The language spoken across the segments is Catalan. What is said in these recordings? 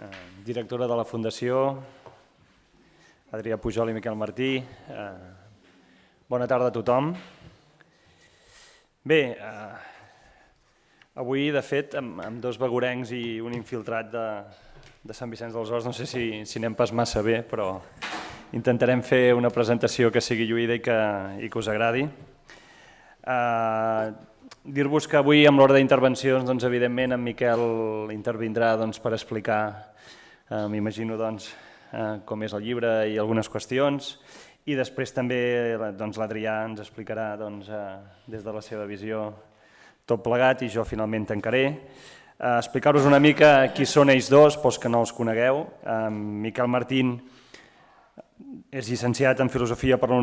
eh, directora de la Fundació, Adrià Pujol i Miquel Martí. Eh, bona tarda a tothom. Bé, eh, avui, de fet, amb, dos begurencs i un infiltrat de, de Sant Vicenç dels Horts, no sé si, si anem pas massa bé, però intentarem fer una presentació que sigui lluïda i que, i que us agradi. Eh, Dir-vos que avui, amb l'ordre d'intervencions, doncs, evidentment, en Miquel intervindrà doncs, per explicar, eh, m'imagino, doncs, eh, com és el llibre i algunes qüestions, i després també doncs, l'Adrià ens explicarà doncs, eh, des de la seva visió tot plegat i jo finalment tancaré. Eh, Explicar-vos una mica qui són ells dos, pels que no els conegueu. Eh, Miquel Martín és llicenciat en Filosofia per la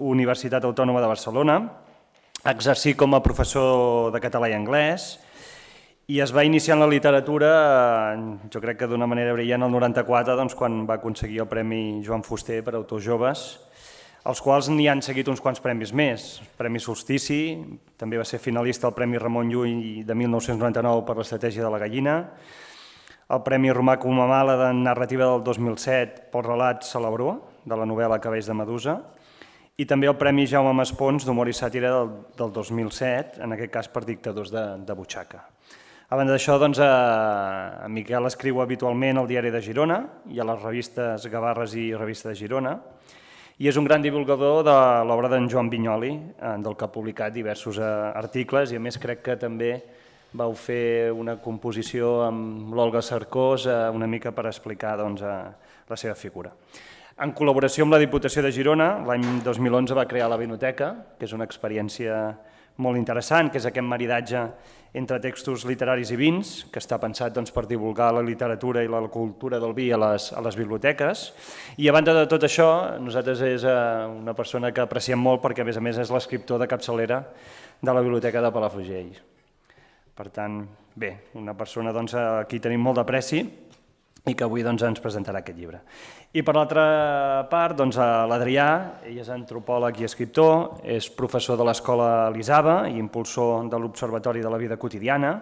Universitat Autònoma de Barcelona, exercí com a professor de català i anglès i es va iniciar en la literatura, jo crec que d'una manera brillant, el 94, doncs, quan va aconseguir el Premi Joan Fuster per autors joves, els quals n'hi han seguit uns quants premis més. Premi Solstici, també va ser finalista al Premi Ramon Llull de 1999 per l'estratègia de la gallina, el Premi Romà Comamala de narrativa del 2007 pel relat Celebró, de la novel·la Cabells de Medusa, i també el Premi Jaume Maspons d'Humor i Sàtira del, del 2007, en aquest cas per dictadors de, de butxaca. A banda d'això, doncs, a, a Miquel escriu habitualment al Diari de Girona i a les revistes Gavarres i Revista de Girona, i és un gran divulgador de l'obra d'en Joan Vinyoli, eh, del que ha publicat diversos eh, articles, i a més crec que també vau fer una composició amb l'Olga Sarkós eh, una mica per explicar doncs, la seva figura. En col·laboració amb la Diputació de Girona, l'any 2011 va crear la Vinoteca, que és una experiència molt interessant, que és aquest maridatge entre textos literaris i vins, que està pensat doncs, per divulgar la literatura i la cultura del vi a les, a les biblioteques. I a banda de tot això, nosaltres és eh, una persona que apreciem molt perquè a més a més és l'escriptor de capçalera de la Biblioteca de Palafrugell. Per tant, bé, una persona doncs, a qui tenim molt d'apreci i que avui doncs, ens presentarà aquest llibre. I per l'altra part, doncs, l'Adrià, ell és antropòleg i escriptor, és professor de l'Escola Elisava i impulsor de l'Observatori de la Vida Quotidiana,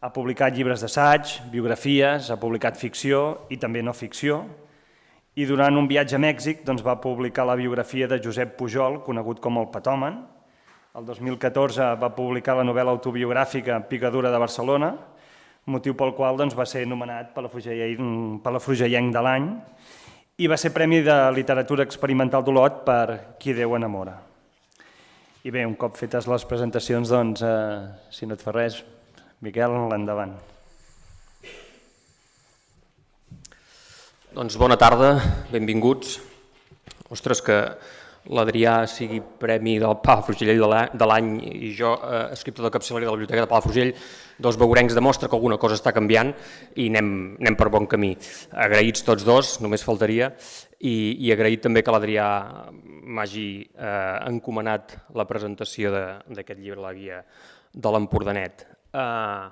ha publicat llibres d'assaig, biografies, ha publicat ficció i també no ficció, i durant un viatge a Mèxic doncs, va publicar la biografia de Josep Pujol, conegut com el Patòmen. El 2014 va publicar la novel·la autobiogràfica Picadura de Barcelona, motiu pel qual doncs, va ser nomenat Palafrugellenc de l'any i va ser Premi de Literatura Experimental d'Olot per Qui Déu enamora. I bé, un cop fetes les presentacions, doncs, eh, si no et fa res, Miquel, l'endavant. Doncs bona tarda, benvinguts. Ostres, que l'Adrià sigui Premi del Palafrugell de l'any i jo, eh, escriptor de capçaleria de la Biblioteca de Palafrugell, dos beurencs demostra que alguna cosa està canviant i anem, anem per bon camí. Agraïts tots dos, només faltaria, i, i agraït també que l'Adrià m'hagi eh, encomanat la presentació d'aquest llibre, La guia de l'Empordanet. Eh,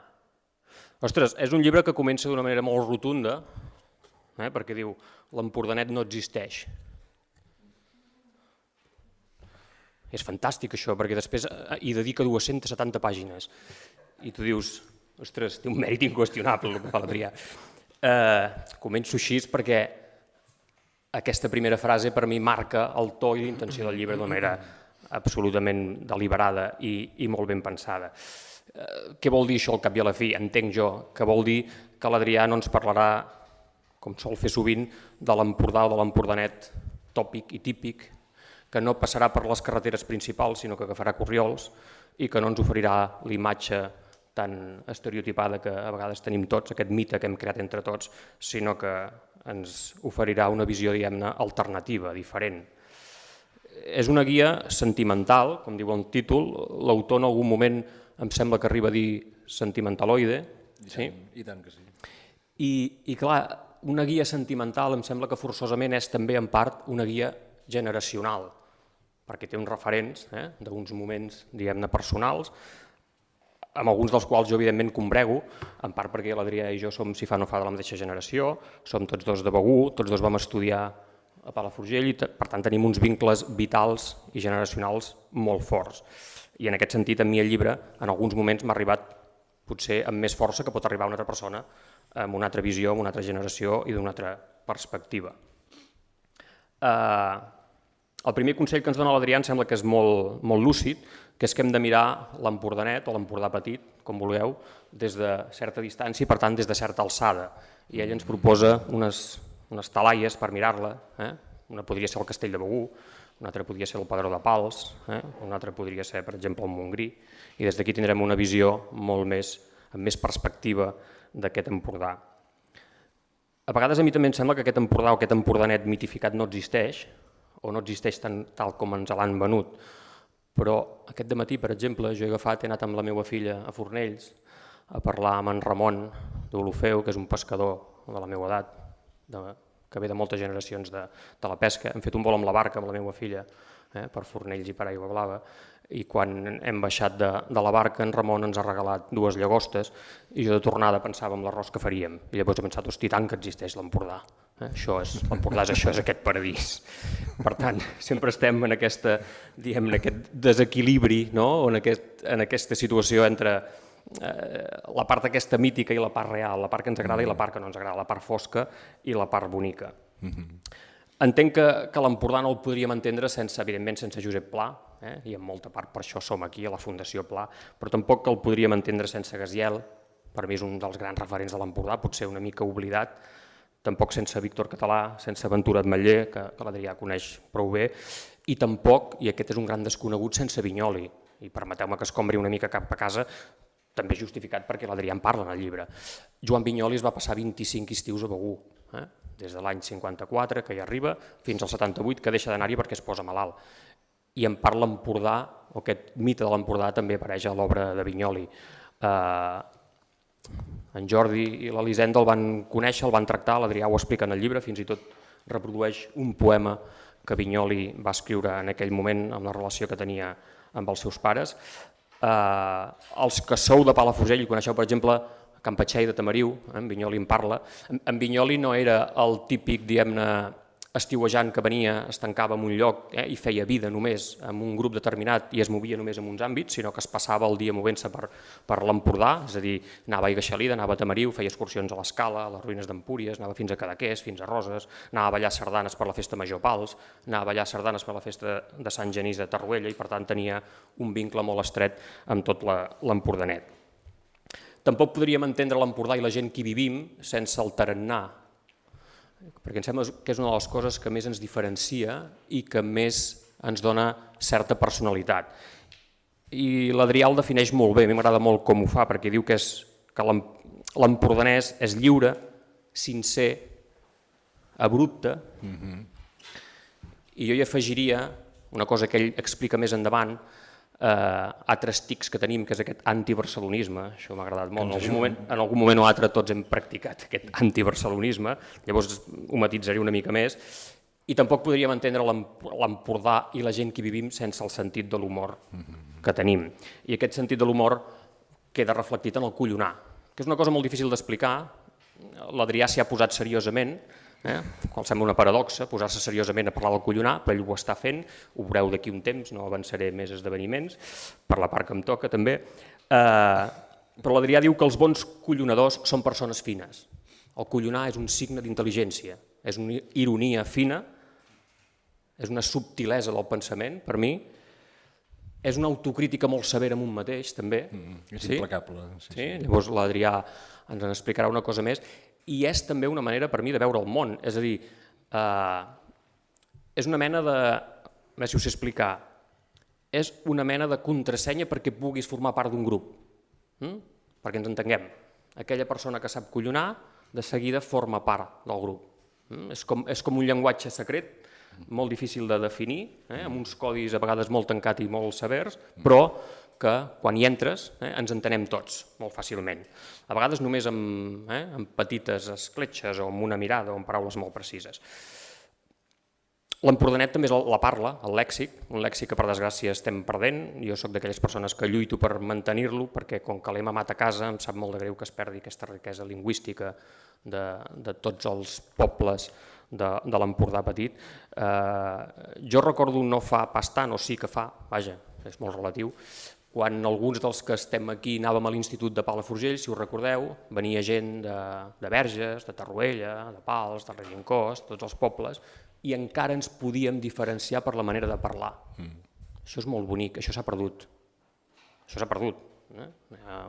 ostres, és un llibre que comença d'una manera molt rotunda, eh, perquè diu l'Empordanet no existeix. És fantàstic això, perquè després eh, hi dedica 270 pàgines i tu dius, ostres, té un mèrit inqüestionable el que fa l'Adrià. Eh, començo així perquè aquesta primera frase per mi marca el to i l'intenció del llibre d'una manera absolutament deliberada i, i molt ben pensada. Eh, què vol dir això al cap i a la fi? Entenc jo que vol dir que l'Adrià no ens parlarà, com sol fer sovint, de l'Empordà o de l'Empordanet tòpic i típic, que no passarà per les carreteres principals, sinó que agafarà corriols i que no ens oferirà l'imatge tan estereotipada que a vegades tenim tots, aquest mite que hem creat entre tots, sinó que ens oferirà una visió diguem-ne alternativa, diferent. És una guia sentimental, com diu el títol, l'autor en algun moment em sembla que arriba a dir sentimentaloide. I, sí? I tant que sí. I, I clar, una guia sentimental em sembla que forçosament és també en part una guia generacional, perquè té uns referents eh, d'uns moments diguem-ne personals, amb alguns dels quals jo evidentment combrego, en part perquè l'Adrià i jo som, si fa no fa, de la mateixa generació, som tots dos de Begú, tots dos vam estudiar a Palafrugell i per tant tenim uns vincles vitals i generacionals molt forts. I en aquest sentit a mi el llibre en alguns moments m'ha arribat potser amb més força que pot arribar una altra persona amb una altra visió, amb una altra generació i d'una altra perspectiva. Eh, el primer consell que ens dona l'Adrià em sembla que és molt, molt lúcid, que és que hem de mirar l'Empordanet o l'Empordà petit, com vulgueu, des de certa distància i per tant des de certa alçada. I ell ens proposa unes, unes talaies per mirar-la, eh? una podria ser el Castell de Begú, una altra podria ser el Padró de Pals, eh? una altra podria ser, per exemple, el Montgrí, i des d'aquí tindrem una visió molt més, amb més perspectiva d'aquest Empordà. A vegades a mi també em sembla que aquest Empordà o aquest Empordanet mitificat no existeix, o no existeix tan, tal com ens l'han venut, però aquest matí, per exemple, jo he agafat, he anat amb la meva filla a Fornells a parlar amb en Ramon d'Olofeu, que és un pescador de la meva edat, de, que ve de moltes generacions de, de la pesca. Hem fet un vol amb la barca amb la meva filla eh, per Fornells i per Aigua Blava i quan hem baixat de, de la barca en Ramon ens ha regalat dues llagostes i jo de tornada pensava en l'arròs que faríem i llavors he pensat, hosti, tant que existeix l'Empordà? Això és, l'Empordà és això, és aquest paradís per tant, sempre estem en aquesta diguem, en aquest desequilibri no? o en, aquest, en aquesta situació entre eh, la part aquesta mítica i la part real, la part que ens agrada i la part que no ens agrada, la part fosca i la part bonica. Mm -hmm. Entenc que, que l'Empordà no el podríem entendre sense, evidentment, sense Josep Pla, eh? i en molta part per això som aquí, a la Fundació Pla, però tampoc que el podríem entendre sense Gaziel, per mi és un dels grans referents de l'Empordà, potser una mica oblidat, tampoc sense Víctor Català, sense Ventura Atmetller, que, que l'Adrià coneix prou bé, i tampoc, i aquest és un gran desconegut, sense Vinyoli, i permeteu-me que es combri una mica cap a casa, també justificat perquè l'Adrià en parla en el llibre. Joan Vinyoli es va passar 25 estius a Begú, eh? des de l'any 54, que hi arriba, fins al 78, que deixa d'anar-hi perquè es posa malalt. I en part l'Empordà, o aquest mite de l'Empordà també apareix a l'obra de Vinyoli. Eh, en Jordi i l'Elisenda el van conèixer, el van tractar, l'Adrià ho explica en el llibre, fins i tot reprodueix un poema que Vinyoli va escriure en aquell moment amb la relació que tenia amb els seus pares. Eh, els que sou de Palafrugell i coneixeu, per exemple, Campatxell de Tamariu, eh, en Vinyoli en parla. En, en Vinyoli no era el típic, diguem-ne, estiuejant que venia, es tancava en un lloc eh, i feia vida només amb un grup determinat i es movia només en uns àmbits, sinó que es passava el dia movent-se per, per l'Empordà, és a dir, anava a Igaixalida, anava a Tamariu, feia excursions a l'Escala, a les ruïnes d'Empúries, anava fins a Cadaqués, fins a Roses, anava a ballar sardanes per la festa Major Pals, anava a ballar sardanes per la festa de Sant Genís de Tarruella i per tant tenia un vincle molt estret amb tot l'Empordanet. Tampoc podríem entendre l'Empordà i la gent que hi vivim sense el tarannà, perquè em sembla que és una de les coses que més ens diferencia i que més ens dona certa personalitat. I l'Adrià el defineix molt bé, a mi m'agrada molt com ho fa, perquè diu que, és, que l'empordanès és lliure, sincer, abrupte, mm -hmm. i jo hi afegiria una cosa que ell explica més endavant, eh, altres tics que tenim, que és aquest antibarcelonisme, això m'ha agradat molt, en algun, moment, en algun moment o altre tots hem practicat aquest antibarcelonisme, llavors ho matitzaré una mica més, i tampoc podríem entendre l'Empordà i la gent que vivim sense el sentit de l'humor que tenim. I aquest sentit de l'humor queda reflectit en el collonar, que és una cosa molt difícil d'explicar, l'Adrià s'hi ha posat seriosament, eh? qual sembla una paradoxa, posar-se seriosament a parlar del collonar, però ell ho està fent, ho veureu d'aquí un temps, no avançaré més esdeveniments, per la part que em toca també, eh, però l'Adrià diu que els bons collonadors són persones fines. El collonar és un signe d'intel·ligència, és una ironia fina, és una subtilesa del pensament, per mi, és una autocrítica molt severa amb un mateix, també. Mm, és sí? implacable. Sí, sí? sí? Llavors l'Adrià ens en explicarà una cosa més i és també una manera per mi de veure el món, és a dir, eh, és una mena de, a veure si ho sé explicar, és una mena de contrasenya perquè puguis formar part d'un grup, hm? perquè ens entenguem. Aquella persona que sap collonar, de seguida forma part del grup. Hm? És, com, és com un llenguatge secret, molt difícil de definir, eh? amb uns codis a vegades molt tancats i molt severs, però que quan hi entres eh, ens entenem tots molt fàcilment. A vegades només amb, eh, amb petites escletxes o amb una mirada o amb paraules molt precises. L'empordanet també és la parla, el lèxic, un lèxic que per desgràcia estem perdent. Jo sóc d'aquelles persones que lluito per mantenir-lo perquè com que l'he mamat a casa em sap molt de greu que es perdi aquesta riquesa lingüística de, de tots els pobles de, de l'Empordà petit. Eh, jo recordo no fa pas tant, o sí que fa, vaja, és molt relatiu, quan alguns dels que estem aquí anàvem a l'Institut de Palafrugell, si us recordeu, venia gent de, de Verges, de Tarruella, de Pals, de Regincós, tots els pobles, i encara ens podíem diferenciar per la manera de parlar. Mm. Això és molt bonic, això s'ha perdut. Això s'ha perdut. Eh?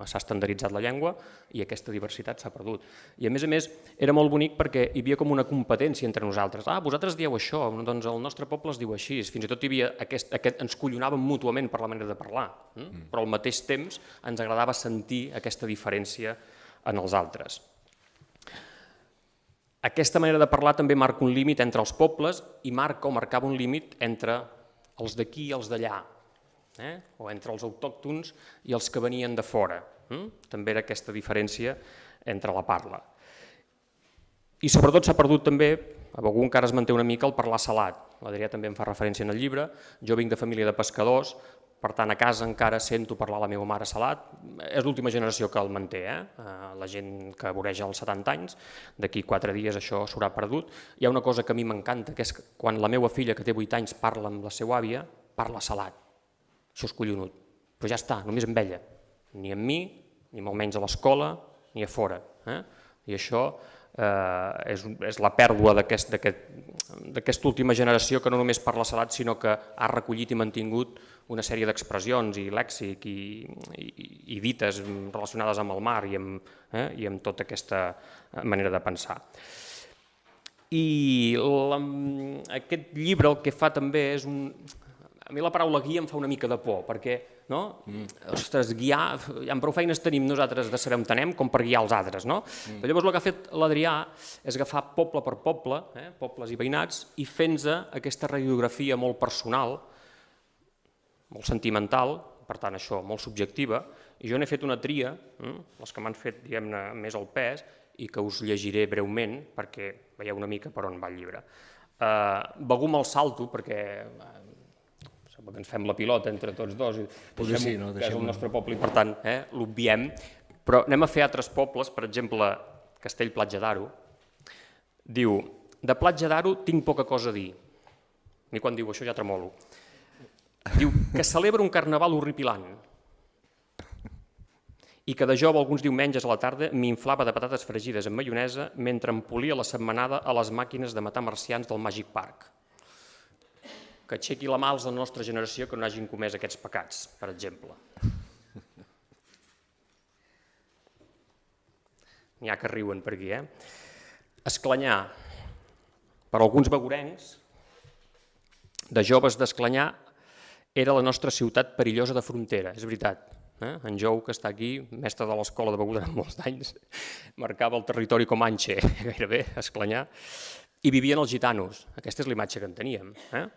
S'ha estandarditzat la llengua i aquesta diversitat s'ha perdut. I a més a més era molt bonic perquè hi havia com una competència entre nosaltres. Ah, vosaltres dieu això, doncs el nostre poble es diu així. Fins i tot hi havia aquest, aquest, ens collonàvem mútuament per la manera de parlar, eh? mm. però al mateix temps ens agradava sentir aquesta diferència en els altres. Aquesta manera de parlar també marca un límit entre els pobles i marca o marcava un límit entre els d'aquí i els d'allà, eh? o entre els autòctons i els que venien de fora. Eh? També era aquesta diferència entre la parla. I sobretot s'ha perdut també, a Begú encara es manté una mica el parlar salat. L'Adrià també en fa referència en el llibre. Jo vinc de família de pescadors, per tant a casa encara sento parlar la meva mare salat. És l'última generació que el manté, eh? eh la gent que voreja els 70 anys, d'aquí 4 dies això s'haurà perdut. Hi ha una cosa que a mi m'encanta, que és quan la meva filla, que té 8 anys, parla amb la seva àvia, parla salat això és collonut. Però ja està, només amb ella. Ni amb mi, ni molt menys a l'escola, ni a fora. Eh? I això eh, és, és la pèrdua d'aquesta aquest, última generació que no només parla salat, sinó que ha recollit i mantingut una sèrie d'expressions i lèxic i, i, i dites relacionades amb el mar i amb, eh, i amb tota aquesta manera de pensar. I la, aquest llibre el que fa també és un, a mi la paraula guia em fa una mica de por, perquè, no? Mm. Ostres, guiar, ja prou feines tenim nosaltres de saber on anem com per guiar els altres, no? Mm. Però llavors el que ha fet l'Adrià és agafar poble per poble, eh, pobles i veïnats, i fent aquesta radiografia molt personal, molt sentimental, per tant això, molt subjectiva, i jo n'he fet una tria, eh, les que m'han fet, diguem-ne, més al pes, i que us llegiré breument perquè veieu una mica per on va el llibre. Uh, Begú me'l salto perquè que ens fem la pilota entre tots dos, i deixem sí, no? que és el nostre poble. I per tant eh, l'obviem, però anem a fer altres pobles, per exemple Castell Platja d'Aro, diu, de Platja d'Aro tinc poca cosa a dir, ni quan diu això ja tremolo, diu que celebra un carnaval horripilant, i que de jove alguns diumenges a la tarda m'inflava de patates fregides amb maionesa mentre em polia la setmanada a les màquines de matar marcians del Magic Park que aixequi la mà als de la nostra generació que no hagin comès aquests pecats, per exemple. N'hi ha que riuen per aquí, eh? Esclanyà. Per alguns begurencs, de joves d'Esclanyà, era la nostra ciutat perillosa de frontera, és veritat. Eh? En Jou, que està aquí, mestre de l'escola de beguda en molts anys, marcava el territori com Anxe, gairebé, Esclanyà, i vivien els gitanos. Aquesta és l'imatge que en teníem. Eh?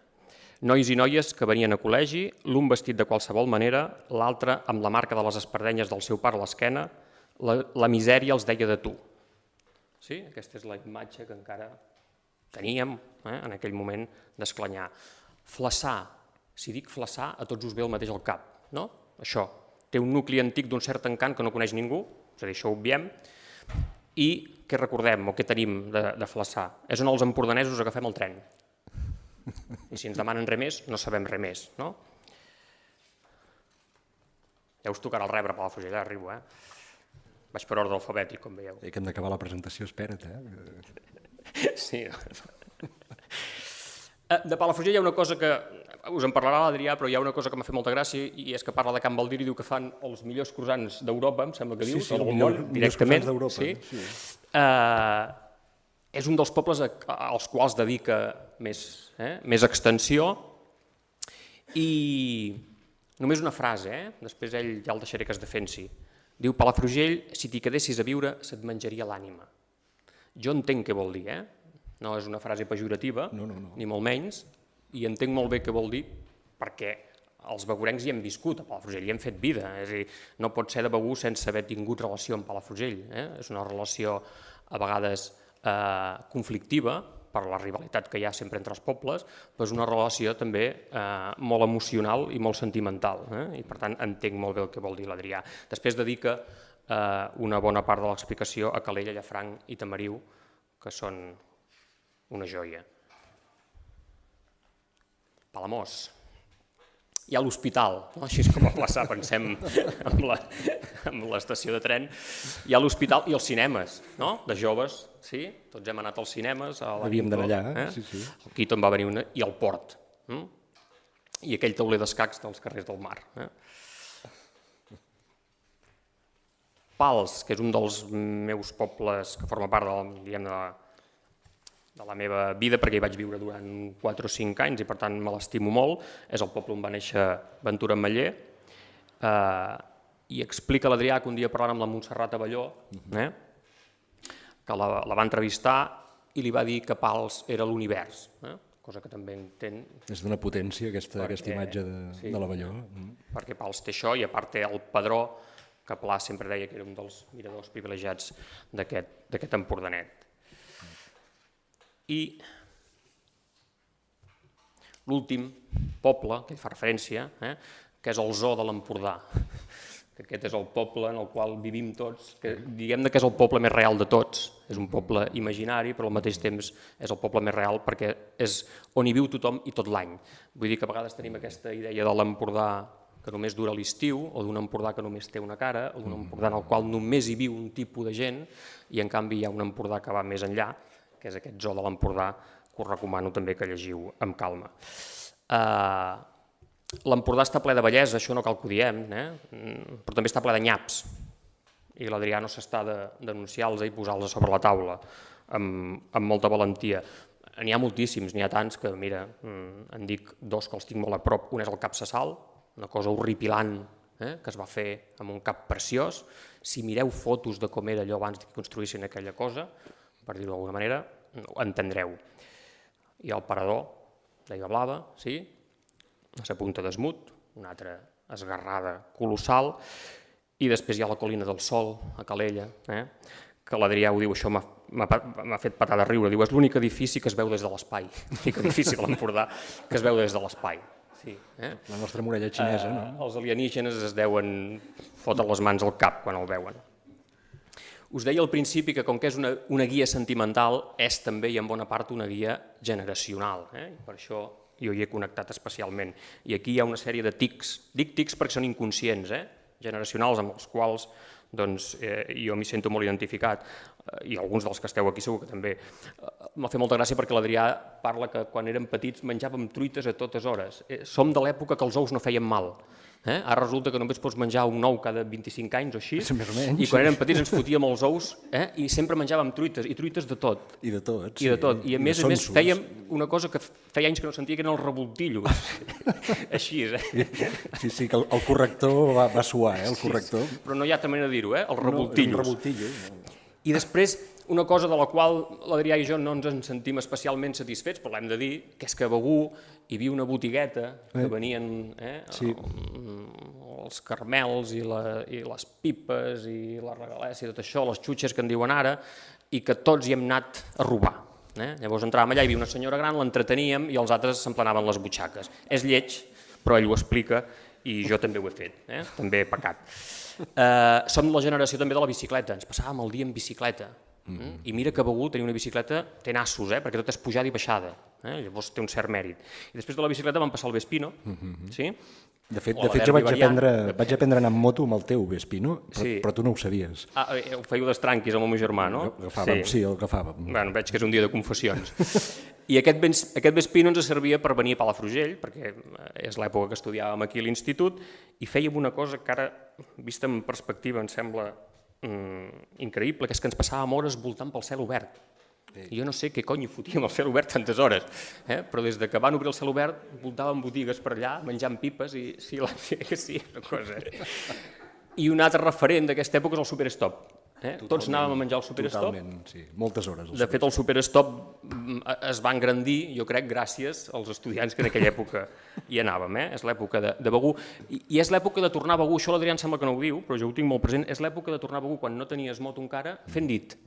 Nois i noies que venien a col·legi, l'un vestit de qualsevol manera, l'altre amb la marca de les espardenyes del seu pare a l'esquena, la, la misèria els deia de tu. Sí? Aquesta és la imatge que encara teníem eh, en aquell moment d'esclanyar. Flaçar, si dic flaçar, a tots us ve el mateix al cap, no? Això, té un nucli antic d'un cert encant que no coneix ningú, és a dir, això ho obviem, i què recordem o què tenim de, de flaçar? És on els empordanesos agafem el tren, i si ens demanen res més, no sabem res més. No? Ja us tocarà el rebre per la fugida, arribo, eh? Vaig per ordre alfabètic, com veieu. I que hem d'acabar la presentació, espera't, eh? Sí. Eh, de Palafrugell hi ha una cosa que us en parlarà l'Adrià, però hi ha una cosa que m'ha fet molta gràcia i és que parla de Can Baldir i diu que fan els millors croissants d'Europa, em sembla que diu, sí, sí, el món, directament. Sí. sí. Uh, és un dels pobles als quals dedica més, eh, més extensió i només una frase, eh? després ell ja el deixaré que es defensi. Diu, Palafrugell, si t'hi quedessis a viure, se't menjaria l'ànima. Jo entenc què vol dir, eh? no és una frase pejorativa, no, no, no. ni molt menys, i entenc molt bé què vol dir perquè els begurencs hi hem viscut a Palafrugell, hi hem fet vida, és a dir, no pot ser de Begú sense haver tingut relació amb Palafrugell, eh? és una relació a vegades eh, conflictiva, per la rivalitat que hi ha sempre entre els pobles, però és una relació també eh, molt emocional i molt sentimental, eh? i per tant entenc molt bé el que vol dir l'Adrià. Després dedica eh, una bona part de l'explicació a Calella, Llafranc i Tamariu, que són una joia. Palamós. Hi ha l'hospital, no? així és com a plaça, pensem amb l'estació de tren, hi ha l'hospital i els cinemes, no? de joves, sí? tots hem anat als cinemes. A la Havíem d'anar allà, sí, sí. El Quito en va venir una, i el port, mm? i aquell tauler d'escacs dels carrers del mar. Eh? Pals, que és un dels meus pobles que forma part del, diguem, de, de la meva vida, perquè hi vaig viure durant 4 o 5 anys i per tant me l'estimo molt, és el poble on va néixer Ventura Maller, eh, i explica l'Adrià que un dia parlant amb la Montserrat Avelló, eh, que la, la va entrevistar i li va dir que Pals era l'univers, eh, cosa que també entén És d'una potència aquesta, Perquè- aquesta imatge de, sí. de l'Avelló. Mm. perquè Pals té això i a part té el Padró, que Pla sempre deia que era un dels miradors privilegiats d'aquest d'aquest Empordanet. I l'últim poble, que hi fa referència, eh, que és el Zoo de l'Empordà, que aquest és el poble en el qual vivim tots, que diguem que és el poble més real de tots, és un poble imaginari, però al mateix temps és el poble més real perquè és on hi viu tothom i tot l'any. Vull dir que a vegades tenim aquesta idea de l'Empordà que només dura l'estiu, o d'un Empordà que només té una cara, o d'un Empordà en el qual només hi viu un tipus de gent, i en canvi hi ha un Empordà que va més enllà, que és aquest zoo de l'Empordà, que us recomano també que llegiu amb calma. Uh, L'Empordà està ple de bellesa, això no cal que ho diem, eh? Mm, però també està ple de nyaps, i l'Adrià no s'està de denunciar-los i posar-los sobre la taula amb, amb molta valentia. N'hi ha moltíssims, n'hi ha tants que, mira, mm, en dic dos que els tinc molt a prop. Un és el Cap Sassal, una cosa horripilant eh, que es va fer amb un cap preciós. Si mireu fotos de com era allò abans que construïssin aquella cosa, per dir-ho d'alguna manera, ho entendreu. I el Parador, d'Aigua Blava, sí, a la punta d'Esmut, una altra esgarrada colossal, i després hi ha la Colina del Sol, a Calella, eh? que l'Adrià ho diu, això m'ha fet patar de riure, diu, és l'únic edifici que es veu des de l'espai, l'únic edifici de l'Empordà que es veu des de l'espai. Sí, eh? La nostra muralla xinesa, no? Eh, els alienígenes es deuen fotre les mans al cap quan el veuen. Us deia al principi que com que és una, una guia sentimental, és també i en bona part una guia generacional. Eh? Per això jo hi he connectat especialment. I aquí hi ha una sèrie de tics. Dic tics perquè són inconscients, eh? generacionals, amb els quals doncs, eh, jo m'hi sento molt identificat, eh, i alguns dels que esteu aquí segur que també. Eh, M'ha fet molta gràcia perquè l'Adrià parla que quan érem petits menjàvem truites a totes hores. Eh, som de l'època que els ous no feien mal. Eh? Ara resulta que només pots menjar un ou cada 25 anys o així, Més o menys. i quan érem petits ens fotíem els ous eh? i sempre menjàvem truites, i truites de tot. I de tot. I de tot. I a més a més fèiem una cosa que feia anys que no sentia, que eren els revoltillos. Així, eh? Sí, sí, que el, el corrector va, va suar, eh, el corrector. Però no hi ha altra manera de dir-ho, eh? Els No, revoltillos. un revoltillo. no. I després, una cosa de la qual l'Adrià i jo no ens en sentim especialment satisfets, però l'hem de dir, que és que Begú hi havia una botigueta que venien eh, Sí. els carmels i, la, i les pipes i la regalessa i tot això, les xutxes que en diuen ara, i que tots hi hem anat a robar. Eh? Llavors entràvem allà, hi havia una senyora gran, l'entreteníem i els altres s'emplenaven les butxaques. És lleig, però ell ho explica i jo també ho he fet, eh? també he pecat. Eh, som la generació també de la bicicleta, ens passàvem el dia en bicicleta. Mm. I mira que Begur tenir una bicicleta té nassos, eh? perquè tot és pujada i baixada, eh? llavors té un cert mèrit. I després de la bicicleta vam passar al Vespino, mm -hmm. sí? De fet, de fet jo vaig variant. aprendre, vaig aprendre a anar amb moto amb el teu Vespino, però, Sí. però tu no ho sabies. Ah, eh, ho fèieu d'estranquis amb el meu germà, no? Agafàvem, sí, sí el agafàvem. Bueno, veig que és un dia de confessions. I aquest, aquest Vespino ens servia per venir a Palafrugell, perquè eh, és l'època que estudiàvem aquí a l'institut, i fèiem una cosa que ara, vista en perspectiva, em sembla mm, increïble, que és que ens passàvem hores voltant pel cel obert. Jo no sé què cony hi fotíem al cel obert tantes hores, eh? però des de que van obrir el cel obert voltàvem botigues per allà, menjant pipes, i sí, la, sí, sí una cosa. I un altre referent d'aquesta època és el Superstop. Eh? Tots anàvem a menjar el Superstop, Totalment, sí. Moltes hores. de fet, el Superstop mm, es va engrandir, jo crec, gràcies als estudiants que en aquella època hi anàvem. Eh? És l'època de, de Begú. I, I és l'època de tornar a Begú, això l'Adrià em sembla que no ho diu, però jo ho tinc molt present, és l'època de tornar a Begú quan no tenies moto encara, fent dit.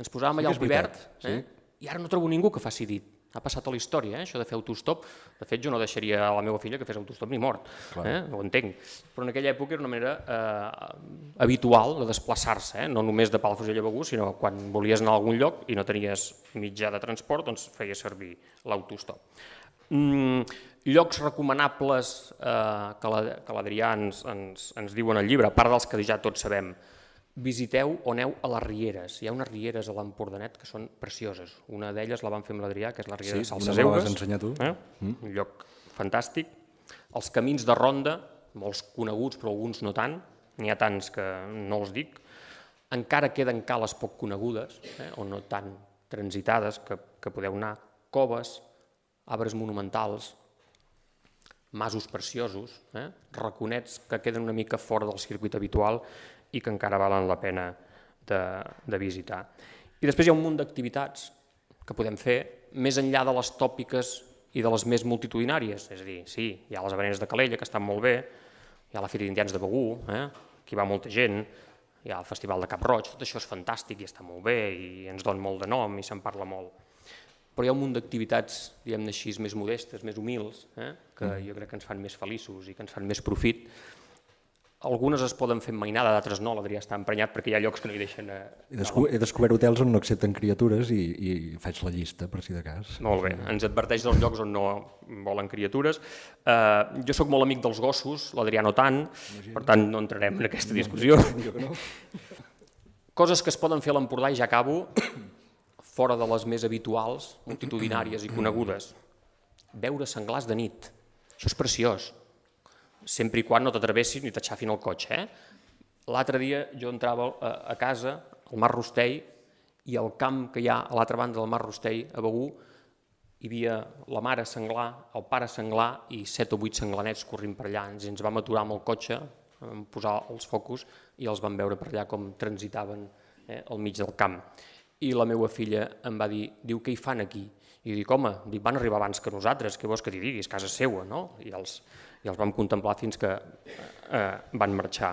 Ens posàvem allà al veritat, eh? i ara no trobo ningú que faci dit. Ha passat a la història, eh? això de fer autostop. De fet, jo no deixaria a la meva filla que fes autostop ni mort, eh? ho entenc. Però en aquella època era una manera eh, habitual de desplaçar-se, eh? no només de Palafrugell a Begur, sinó quan volies anar a algun lloc i no tenies mitjà de transport, doncs feia servir l'autostop. Mm, llocs recomanables eh, que l'Adrià ens, ens, ens diu en el llibre, a part dels que ja tots sabem, visiteu o aneu a les Rieres. Hi ha unes Rieres a l'Empordanet que són precioses. Una d'elles la vam fer amb l'Adrià, que és la Riera sí, de Salses Eugues. Sí, una tu. Eh? Mm. Un lloc fantàstic. Els camins de ronda, molts coneguts, però alguns no tant, n'hi ha tants que no els dic. Encara queden cales poc conegudes, eh? o no tan transitades, que, que podeu anar. Coves, arbres monumentals, masos preciosos, eh? raconets que queden una mica fora del circuit habitual i que encara valen la pena de, de visitar. I després hi ha un munt d'activitats que podem fer més enllà de les tòpiques i de les més multitudinàries. És a dir, sí, hi ha les avaneres de Calella, que estan molt bé, hi ha la Fira d'Indians de Begú, eh? que hi va molta gent, hi ha el Festival de Cap Roig, tot això és fantàstic i està molt bé i ens dona molt de nom i se'n parla molt. Però hi ha un munt d'activitats, diguem-ne així, més modestes, més humils, eh? que mm. jo crec que ens fan més feliços i que ens fan més profit, algunes es poden fer mainada, d'altres no, l'Adrià està emprenyat perquè hi ha llocs que no hi deixen... A... He, desco he descobert hotels on no accepten criatures i, i faig la llista, per si de cas. Molt bé, ens adverteix dels llocs on no volen criatures. Uh, jo sóc molt amic dels gossos, l'Adrià no tant, Imagina. per tant no entrarem en aquesta discussió. No, no. Coses que es poden fer a l'Empordà, i ja acabo, fora de les més habituals, multitudinàries i conegudes. Veure senglars de nit. Això és preciós sempre i quan no t'atrevessis ni t'aixafin el cotxe. Eh? L'altre dia jo entrava a, a casa, al Mar Rostell, i al camp que hi ha a l'altra banda del Mar Rostell, a Begú, hi havia la mare senglar, el pare senglar i set o vuit senglanets corrint per allà. Ens, vam aturar amb el cotxe, vam posar els focus i els vam veure per allà com transitaven eh, al mig del camp. I la meva filla em va dir, diu, què hi fan aquí? I dic, home, van arribar abans que nosaltres, què vols que t'hi diguis, casa seua, no? I els, i els vam contemplar fins que eh, van marxar.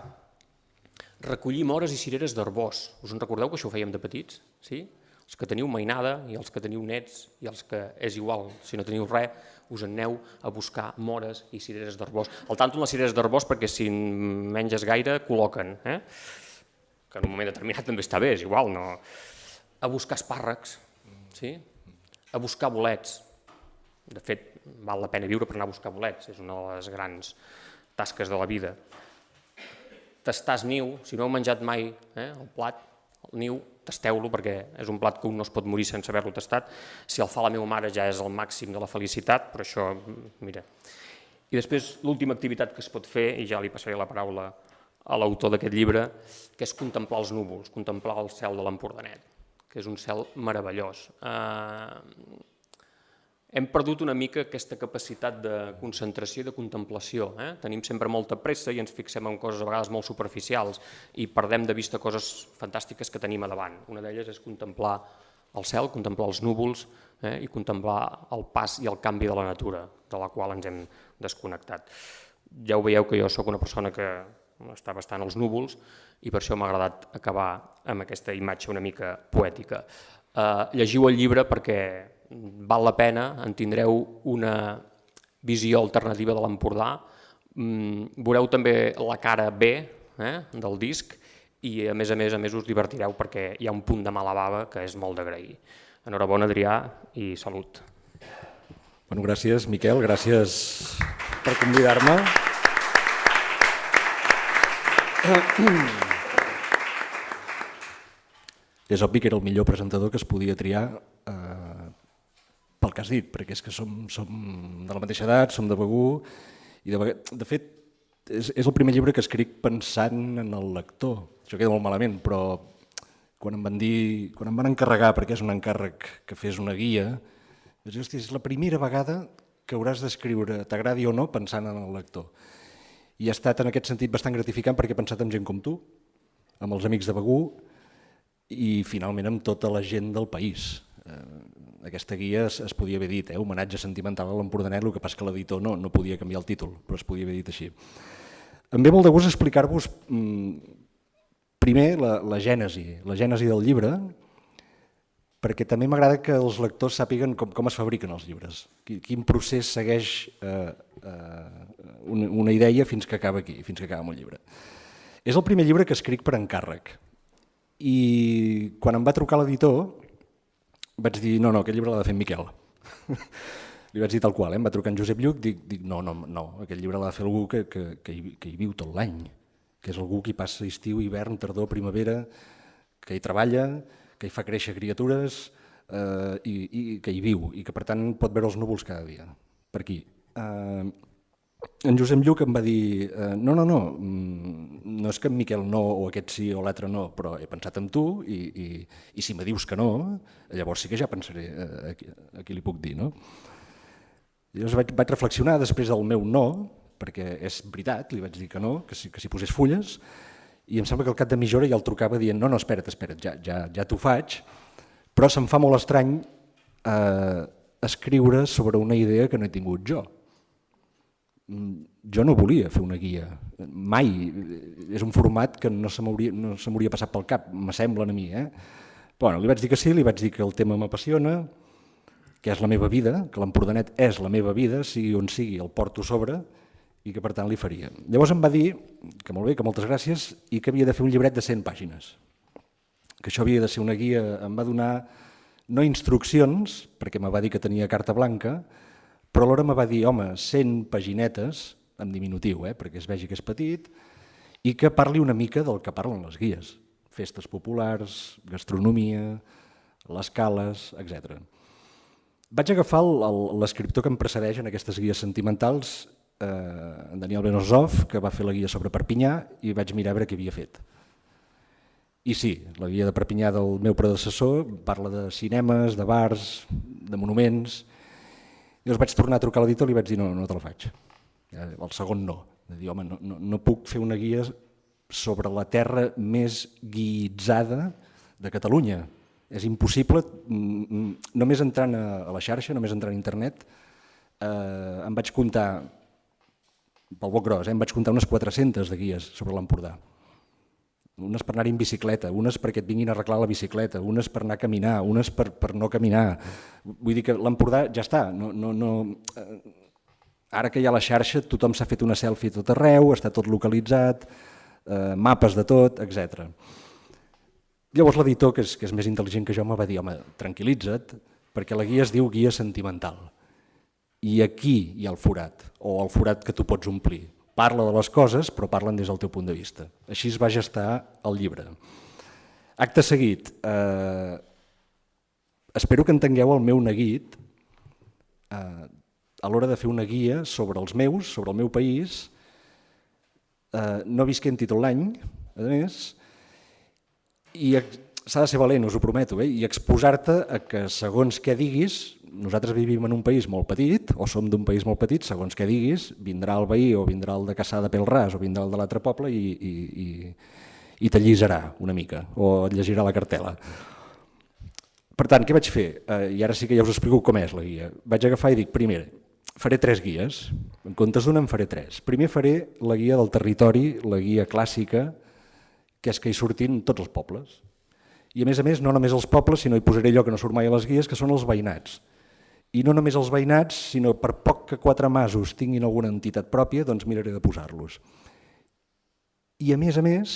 Recollir mores i cireres d'arbós. Us en recordeu que això ho fèiem de petits? Sí? Els que teniu mainada i els que teniu nets i els que és igual, si no teniu res, us aneu a buscar mores i cireres d'arbós. El tanto les cireres d'arbós perquè si menges gaire col·loquen, eh? que en un moment determinat també està bé, és igual, no? A buscar espàrrecs, sí? a buscar bolets. De fet, val la pena viure per anar a buscar bolets, és una de les grans tasques de la vida. Tastàs niu, si no heu menjat mai eh, el plat, el niu, tasteu-lo perquè és un plat que un no es pot morir sense haver-lo tastat. Si el fa la meva mare ja és el màxim de la felicitat, però això, mira. I després l'última activitat que es pot fer, i ja li passaré la paraula a l'autor d'aquest llibre, que és contemplar els núvols, contemplar el cel de l'Empordanet, que és un cel meravellós. Eh, hem perdut una mica aquesta capacitat de concentració i de contemplació. Eh? Tenim sempre molta pressa i ens fixem en coses a vegades molt superficials i perdem de vista coses fantàstiques que tenim a davant. Una d'elles és contemplar el cel, contemplar els núvols eh? i contemplar el pas i el canvi de la natura, de la qual ens hem desconnectat. Ja ho veieu que jo sóc una persona que està bastant als núvols i per això m'ha agradat acabar amb aquesta imatge una mica poètica. Eh, llegiu el llibre perquè val la pena, en tindreu una visió alternativa de l'Empordà, mm, veureu també la cara B eh, del disc i a més a més a més us divertireu perquè hi ha un punt de mala bava que és molt d'agrair. Enhorabona, Adrià, i salut. Bueno, gràcies, Miquel, gràcies per convidar-me. És obvi que era el millor presentador que es podia triar que has dit, perquè és que som, som de la mateixa edat, som de Begú, i de, de fet és, és el primer llibre que escric pensant en el lector. Això queda molt malament, però quan em van dir, quan em van encarregar, perquè és un encàrrec que fes una guia, vaig dir, és la primera vegada que hauràs d'escriure, t'agradi o no, pensant en el lector. I ha estat en aquest sentit bastant gratificant perquè he pensat en gent com tu, amb els amics de Begú i finalment amb tota la gent del país. Eh, aquesta guia es, es podia haver dit, eh, homenatge sentimental a l'Empordanet, el que passa que l'editor no, no podia canviar el títol, però es podia haver dit així. Em ve molt de gust explicar-vos mm, primer la, la gènesi, la gènesi del llibre, perquè també m'agrada que els lectors sàpiguen com, com es fabriquen els llibres, quin procés segueix eh, eh, una, una idea fins que acaba aquí, fins que acaba amb el llibre. És el primer llibre que escric per encàrrec i quan em va trucar l'editor vaig dir, no, no, aquest llibre l'ha de fer Miquel. li vaig dir tal qual, eh? em va trucar en Josep Lluc, dic, dic no, no, no, aquest llibre l'ha de fer algú que, que, que, hi, que hi viu tot l'any, que és algú que hi passa estiu, hivern, tardor, primavera, que hi treballa, que hi fa créixer criatures eh, i, i que hi viu i que per tant pot veure els núvols cada dia, per aquí. Eh, en Josep Lluc em va dir eh, no, no, no, mm, no és que en Miquel no o aquest sí o l'altre no, però he pensat en tu i, i, i si me dius que no, llavors sí que ja pensaré eh, a, a qui li puc dir. No? Llavors vaig, vaig reflexionar després del meu no, perquè és veritat, li vaig dir que no, que si, que si posés fulles, i em sembla que al cap de mitja hora ja el trucava dient no, no, espera't, espera't, ja, ja, ja t'ho faig, però se'm fa molt estrany eh, escriure sobre una idea que no he tingut jo jo no volia fer una guia, mai, és un format que no se m'hauria no passat pel cap, m'assemblen a mi. Eh? Bueno, li vaig dir que sí, li vaig dir que el tema m'apassiona, que és la meva vida, que l'Empordanet és la meva vida, sigui on sigui, el porto sobre, i que per tant li faria. Llavors em va dir que molt bé, que moltes gràcies, i que havia de fer un llibret de 100 pàgines. Que això havia de ser una guia, em va donar no instruccions, perquè me va dir que tenia carta blanca, però alhora me va dir, home, 100 paginetes, en diminutiu, eh, perquè es vegi que és petit, i que parli una mica del que parlen les guies, festes populars, gastronomia, les cales, etc. Vaig agafar l'escriptor que em precedeix en aquestes guies sentimentals, eh, en Daniel Benosov, que va fer la guia sobre Perpinyà, i vaig mirar a veure què havia fet. I sí, la guia de Perpinyà del meu predecessor parla de cinemes, de bars, de monuments, Llavors vaig tornar a trucar a l'editor i li vaig dir no, no te la faig. El segon no. De dir, home, no, no, no puc fer una guia sobre la terra més guitzada de Catalunya. És impossible, mm, mm, només entrant a, la xarxa, només entrant a internet, eh, em vaig comptar, pel boc gros, eh, em vaig comptar unes 400 de guies sobre l'Empordà unes per anar en bicicleta, unes perquè et vinguin a arreglar la bicicleta, unes per anar a caminar, unes per, per no caminar. Vull dir que l'Empordà ja està. No, no, no, eh, ara que hi ha la xarxa, tothom s'ha fet una selfie tot arreu, està tot localitzat, eh, mapes de tot, etc. Llavors l'editor, que, és, que és més intel·ligent que jo, me va dir, home, tranquil·litza't, perquè la guia es diu guia sentimental. I aquí hi ha el forat, o el forat que tu pots omplir parla de les coses però parlen des del teu punt de vista. Així es va gestar el llibre. Acte seguit, eh, espero que entengueu el meu neguit eh, a l'hora de fer una guia sobre els meus, sobre el meu país, eh, no visquent-hi tot l'any, a més, i s'ha de ser valent, us ho prometo, eh? i exposar-te a que segons què diguis nosaltres vivim en un país molt petit, o som d'un país molt petit, segons què diguis, vindrà el veí o vindrà el de Caçà de Pelràs o vindrà el de l'altre poble i, i, i, i t'allisarà una mica, o et llegirà la cartela. Per tant, què vaig fer? Eh, I ara sí que ja us explico com és la guia. Vaig agafar i dic, primer, faré tres guies, en comptes d'una en faré tres. Primer faré la guia del territori, la guia clàssica, que és que hi surtin tots els pobles. I a més a més, no només els pobles, sinó hi posaré allò que no surt mai a les guies, que són els veïnats i no només els veïnats, sinó per poc que quatre masos tinguin alguna entitat pròpia, doncs miraré de posar-los. I a més a més,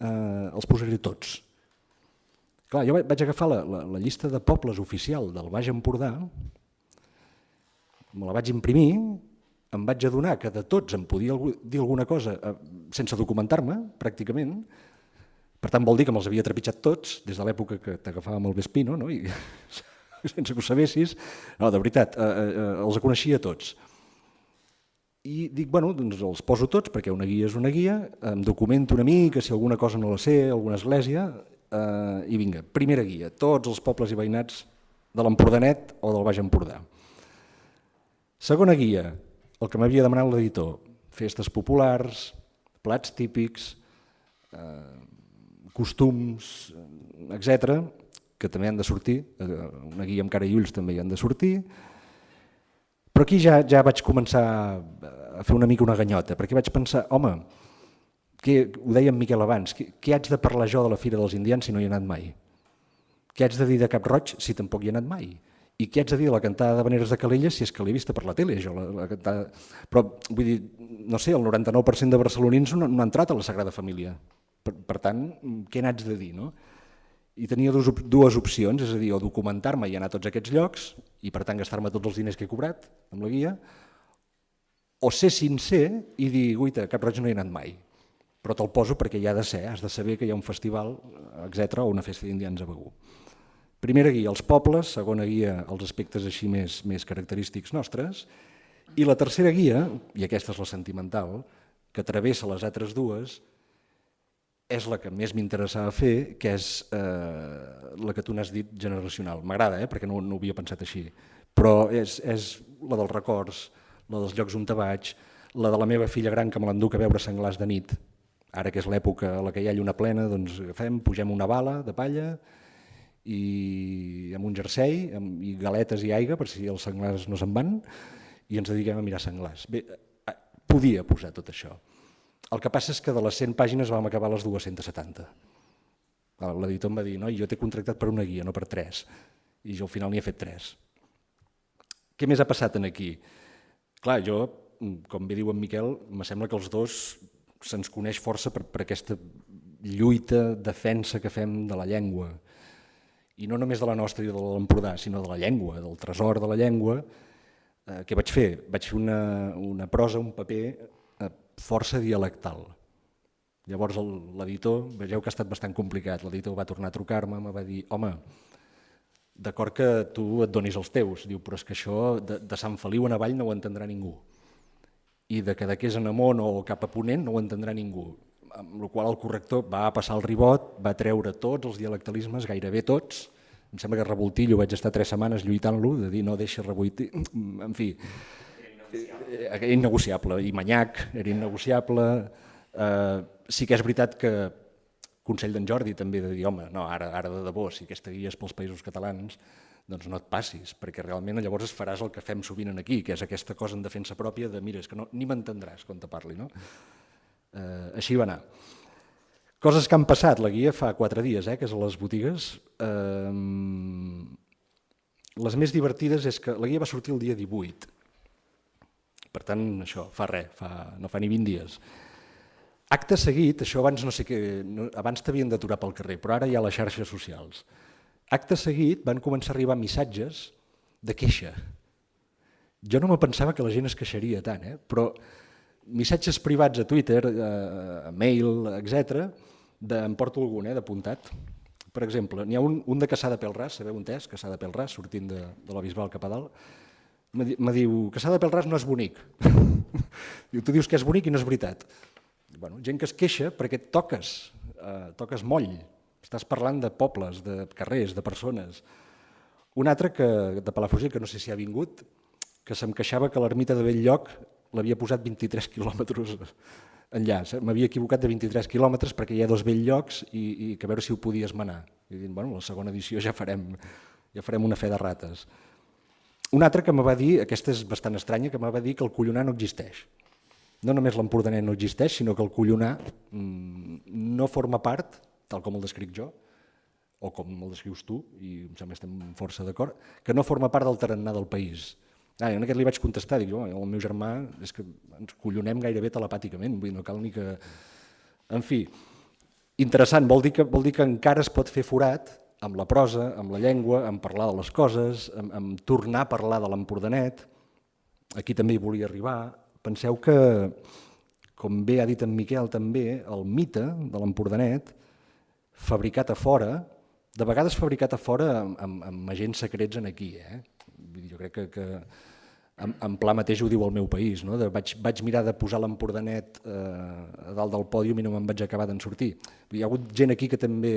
eh, els posaré tots. Clar, jo vaig agafar la, la, la llista de pobles oficial del Baix Empordà, me la vaig imprimir, em vaig adonar que de tots em podia dir alguna cosa eh, sense documentar-me, pràcticament, per tant vol dir que me'ls havia trepitjat tots, des de l'època que t'agafàvem el Vespino, no? I sense que ho sabessis, no, de veritat, eh, eh, eh, els coneixia tots. I dic, bueno, doncs els poso tots, perquè una guia és una guia, em documento una mica, si alguna cosa no la sé, alguna església, eh, i vinga, primera guia, tots els pobles i veïnats de l'Empordanet o del Baix Empordà. Segona guia, el que m'havia demanat l'editor, festes populars, plats típics, eh, costums, etc que també han de sortir, eh, una guia amb cara i ulls també hi han de sortir, però aquí ja, ja vaig començar a fer una mica una ganyota, perquè vaig pensar, home, que, ho deia en Miquel abans, què, què haig de parlar jo de la Fira dels Indians si no hi he anat mai? Què haig de dir de Cap Roig si tampoc hi he anat mai? I què haig de dir de la cantada de Veneres de Calella si és que l'he vista per la tele? Jo, la, la cantada... Però, vull dir, no sé, el 99% de barcelonins no, no ha entrat a la Sagrada Família. Per, per tant, què n'haig de dir? No? I tenia dues, dues opcions, és a dir, o documentar-me i anar a tots aquests llocs i per tant gastar-me tots els diners que he cobrat amb la guia, o ser sincer i dir, guaita, Cap Roig no he anat mai, però te'l poso perquè hi ha de ser, has de saber que hi ha un festival, etc o una festa d'indians a Begú. Primera guia, els pobles, segona guia, els aspectes així més, més característics nostres, i la tercera guia, i aquesta és la sentimental, que travessa les altres dues, és la que més m'interessava fer, que és eh, la que tu n'has dit generacional. M'agrada, eh, perquè no, no ho havia pensat així, però és, és la dels records, la dels llocs on te vaig, la de la meva filla gran que me l'enduc a veure senglars de nit, ara que és l'època a la que hi ha lluna plena, doncs agafem, pugem una bala de palla i amb un jersei amb, i galetes i aigua per si els senglars no se'n van i ens dediquem a mirar senglars. Bé, eh, podia posar tot això. El que passa és que de les 100 pàgines vam acabar les 270. L'editor em va dir, no, jo t'he contractat per una guia, no per tres. I jo al final n'hi he fet tres. Què més ha passat en aquí? Clar, jo, com bé diu en Miquel, me sembla que els dos se'ns coneix força per, per aquesta lluita, defensa que fem de la llengua. I no només de la nostra i de l'Empordà, sinó de la llengua, del tresor de la llengua. Eh, què vaig fer? Vaig fer una, una prosa, un paper força dialectal. Llavors l'editor, vegeu que ha estat bastant complicat, l'editor va tornar a trucar-me, me va dir, home, d'acord que tu et donis els teus, diu, però és que això de, de Sant Feliu en avall no ho entendrà ningú. I de Cadaqués en amunt o cap a Ponent no ho entendrà ningú. Amb la qual el corrector va passar el ribot, va treure tots els dialectalismes, gairebé tots, em sembla que Revoltillo vaig estar tres setmanes lluitant-lo, de dir no deixa Revoltillo, en fi, era innegociable, i Manyac era innegociable. Eh, sí que és veritat que Consell d'en Jordi també de dir, home, no, ara, ara de debò, si aquesta guia és pels països catalans, doncs no et passis, perquè realment llavors es faràs el que fem sovint aquí, que és aquesta cosa en defensa pròpia de, mira, és que no, ni m'entendràs quan te parli. No? Eh, així va anar. Coses que han passat, la guia fa quatre dies, eh, que és a les botigues. Eh, les més divertides és que la guia va sortir el dia 18, per tant, això, fa res, fa, no fa ni 20 dies. Acte seguit, això abans no sé què, no, abans t'havien d'aturar pel carrer, però ara hi ha les xarxes socials. Acte seguit van començar a arribar missatges de queixa. Jo no me pensava que la gent es queixaria tant, eh? però missatges privats a Twitter, a mail, etc. De, em porto algun, eh, d'apuntat. Per exemple, n'hi ha un, un de Caçà de Pelràs, sabeu on és, Caçà de Pelràs, sortint de, de la Bisbal cap a dalt, me diu s'ha de pel no és bonic. diu, tu dius que és bonic i no és veritat. Bueno, gent que es queixa perquè toques, eh, toques moll, estàs parlant de pobles, de carrers, de persones. Un altre que, de Palafrugell, que no sé si ha vingut, que se'm queixava que l'ermita de Belllloc l'havia posat 23 quilòmetres enllà. M'havia equivocat de 23 quilòmetres perquè hi ha dos Bellllocs i, i que a veure si ho podies manar. I dic, bueno, la segona edició ja farem, ja farem una fe de rates. Un altre que me va dir, aquesta és bastant estranya, que me va dir que el collonar no existeix. No només l'empordaner no existeix, sinó que el collonar mm, no forma part, tal com el descric jo, o com el descrius tu, i em sembla que estem força d'acord, que no forma part del tarannà del país. Ah, en aquest li vaig contestar, dic, oh, el meu germà és que ens collonem gairebé telepàticament, vull dir, no cal ni que... En fi, interessant, vol dir, que, vol dir que encara es pot fer forat amb la prosa, amb la llengua, amb parlar de les coses, amb, amb tornar a parlar de l'empordanet. Aquí també hi volia arribar. Penseu que, com bé ha dit en Miquel també, el mite de l'empordanet, fabricat a fora, de vegades fabricat a fora amb, amb, amb agents secrets en aquí. Eh? Jo crec que, que en, en pla mateix ho diu el meu país. No? De, vaig, vaig mirar de posar l'empordanet eh, a dalt del pòdium i no me'n vaig acabar d'en sortir. Hi ha hagut gent aquí que també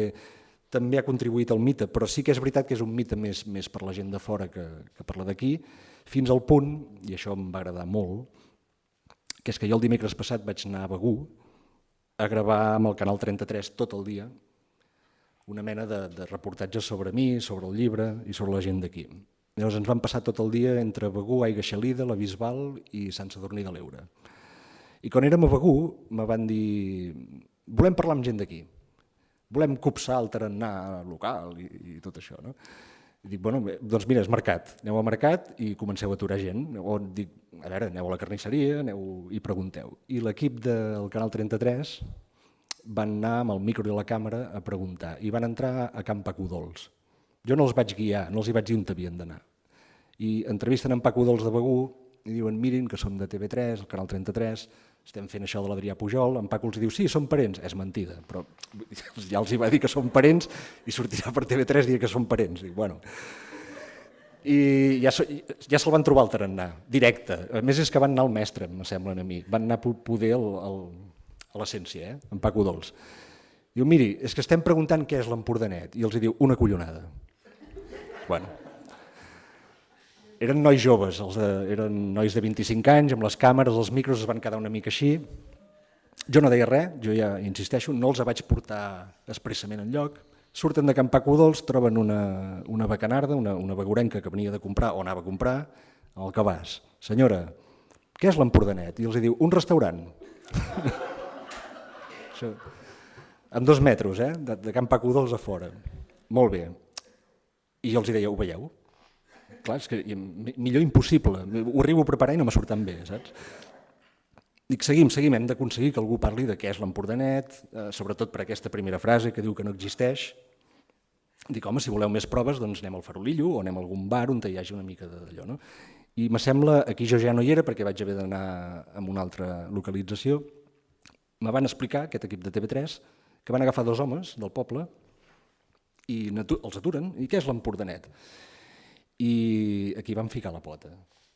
també ha contribuït al mite, però sí que és veritat que és un mite més, més per la gent de fora que, que per la d'aquí, fins al punt, i això em va agradar molt, que és que jo el dimecres passat vaig anar a Begú a gravar amb el Canal 33 tot el dia una mena de, de reportatge sobre mi, sobre el llibre i sobre la gent d'aquí. Llavors ens vam passar tot el dia entre Begú, Aiga Xalida, la Bisbal i Sant Sadurní de l'Eure. I quan érem a Begú me van dir volem parlar amb gent d'aquí, volem copsar el tarannà local i, i tot això. No? I dic, bueno, doncs mira, és mercat, aneu al mercat i comenceu a aturar gent, o dic, a veure, aneu a la carnisseria aneu i pregunteu. I l'equip del Canal 33 van anar amb el micro i la càmera a preguntar i van entrar a Camp Paco Dols. Jo no els vaig guiar, no els hi vaig dir on havien d'anar. I entrevisten en Paco Dols de Begú i diuen, mirin que som de TV3, el canal 33, estem fent això de l'Adrià Pujol, en Paco els diu, sí, som parents, és mentida, però ja els hi va dir que som parents i sortirà per TV3 dir que som parents. I, bueno, i ja, ja se'l van trobar al tarannà, directe. A més és que van anar al mestre, me semblen a mi. Van anar a poder el, el, a l'essència, eh? en Paco Dols. Diu, miri, és que estem preguntant què és l'Empordanet. I els diu, una collonada. Bueno, eren nois joves, els de, eren nois de 25 anys, amb les càmeres, els micros es van quedar una mica així. Jo no deia res, jo ja insisteixo, no els vaig portar expressament en lloc. Surten de Camp Paco Dols, troben una, una bacanarda, una, una begurenca que venia de comprar o anava a comprar al cabàs. Senyora, què és l'Empordanet? I els diu, un restaurant. Això, amb dos metres, eh? de, de Camp Paco Dols a fora. Molt bé. I jo els deia, ho veieu? Clar, és que millor impossible, ho arribo a preparar i no me surten bé, saps? Dic, seguim, seguim, hem d'aconseguir que algú parli de què és l'Empordanet, eh, sobretot per aquesta primera frase que diu que no existeix. Dic, home, si voleu més proves, doncs anem al Farolillo o anem a algun bar on hi hagi una mica d'allò. No? I me sembla, aquí jo ja no hi era perquè vaig haver d'anar a una altra localització, me van explicar, aquest equip de TV3, que van agafar dos homes del poble i els aturen. I què és l'Empordanet? I aquí vam ficar la pota,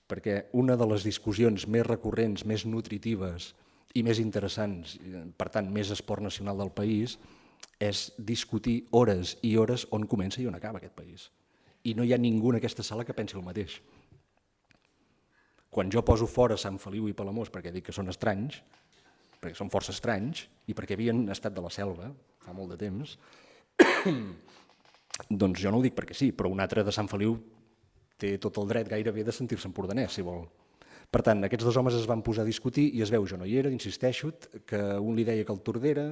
perquè una de les discussions més recurrents, més nutritives i més interessants, per tant, més esport nacional del país, és discutir hores i hores on comença i on acaba aquest país. I no hi ha ningú en aquesta sala que pensi el mateix. Quan jo poso fora Sant Feliu i Palamós perquè dic que són estranys, perquè són força estranys, i perquè havien estat de la selva fa molt de temps, doncs jo no ho dic perquè sí, però un altre de Sant Feliu té tot el dret gairebé de sentir-se empordanès, si vol. Per tant, aquests dos homes es van posar a discutir i es veu, jo no hi era, insisteixo, que un li deia que el Tordera,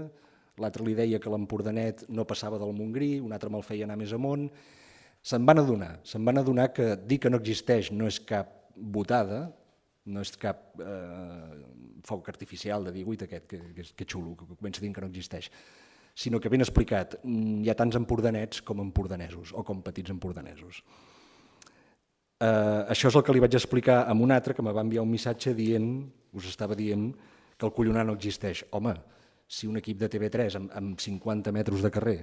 l'altre li deia que l'Empordanet no passava del Montgrí, un altre me'l feia anar més amunt. Se'n van adonar, se'n van adonar que dir que no existeix no és cap votada, no és cap eh, foc artificial de dir, ui, aquest, que, que, que xulo, que comença dient que no existeix, sinó que ben explicat, hi ha tants empordanets com empordanesos, o com petits empordanesos. Eh, això és el que li vaig explicar a un altre que me va enviar un missatge dient, us estava dient que el collonar no existeix. Home, si un equip de TV3 amb, amb 50 metres de carrer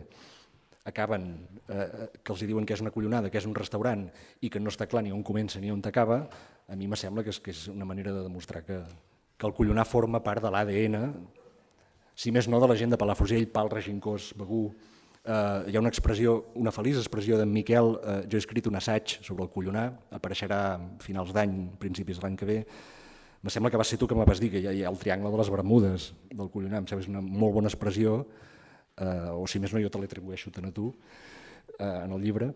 acaben, eh, que els diuen que és una collonada, que és un restaurant i que no està clar ni on comença ni on acaba, a mi me sembla que és, que és una manera de demostrar que, que el collonar forma part de l'ADN, si més no de la gent de Palafrugell, Pal, Regincós, Begú, eh, hi ha una expressió, una feliç expressió d'en Miquel, eh, jo he escrit un assaig sobre el collonar, apareixerà a finals d'any, principis de l'any que ve, me sembla que va ser tu que me vas dir que hi ha, hi ha el triangle de les Bermudes del collonar, em sembla que és una molt bona expressió, eh, o si més no jo te l'atribueixo tant a tu, eh, en el llibre,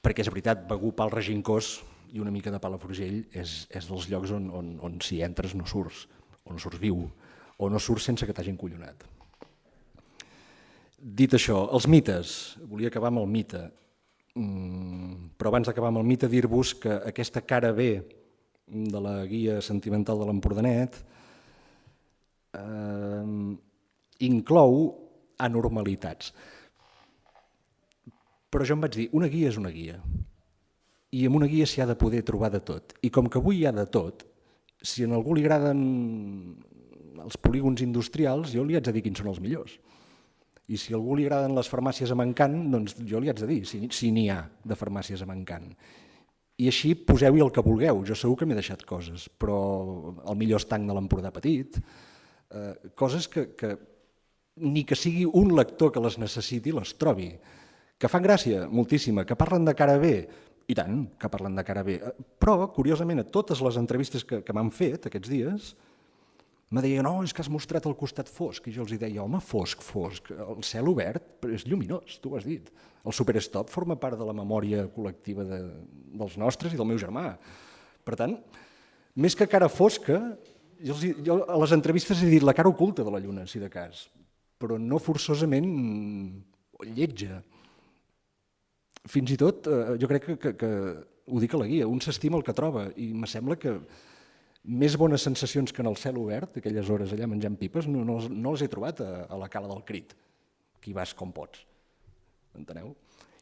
perquè és veritat, Begú, Pal, Regincós i una mica de Palafrugell és, és dels llocs on, on, on si entres no surts, o no surts viu, o no surts sense que t'hagin collonat. Dit això, els mites, volia acabar amb el mite, mm, però abans d'acabar amb el mite dir-vos que aquesta cara B de la guia sentimental de l'Empordanet eh, inclou anormalitats. Però jo em vaig dir, una guia és una guia, i amb una guia s'hi ha de poder trobar de tot. I com que avui hi ha de tot, si a algú li agraden els polígons industrials, jo li haig de dir quins són els millors. I si a algú li agraden les farmàcies a Mancant, doncs jo li haig de dir si si n'hi ha de farmàcies a Mancant. I així poseu-hi el que vulgueu, jo segur que m'he deixat coses, però el millor estanc de l'Empordà petit, eh, coses que, que ni que sigui un lector que les necessiti les trobi, que fan gràcia, moltíssima, que parlen de cara bé, i tant que parlen de cara bé, eh, però, curiosament, a totes les entrevistes que, que m'han fet aquests dies, me deia, no, és que has mostrat el costat fosc, i jo els deia, home, fosc, fosc, el cel obert és lluminós, tu ho has dit. El superstop forma part de la memòria col·lectiva de, dels nostres i del meu germà. Per tant, més que cara fosca, jo, els, jo a les entrevistes he dit la cara oculta de la lluna, si de cas, però no forçosament lletja. Fins i tot, eh, jo crec que, que, que ho dic a la guia, un s'estima el que troba, i me sembla que més bones sensacions que en el cel obert, aquelles hores allà menjant pipes, no, no, no les he trobat a, a la cala del crit, hi vas com pots. Enteneu?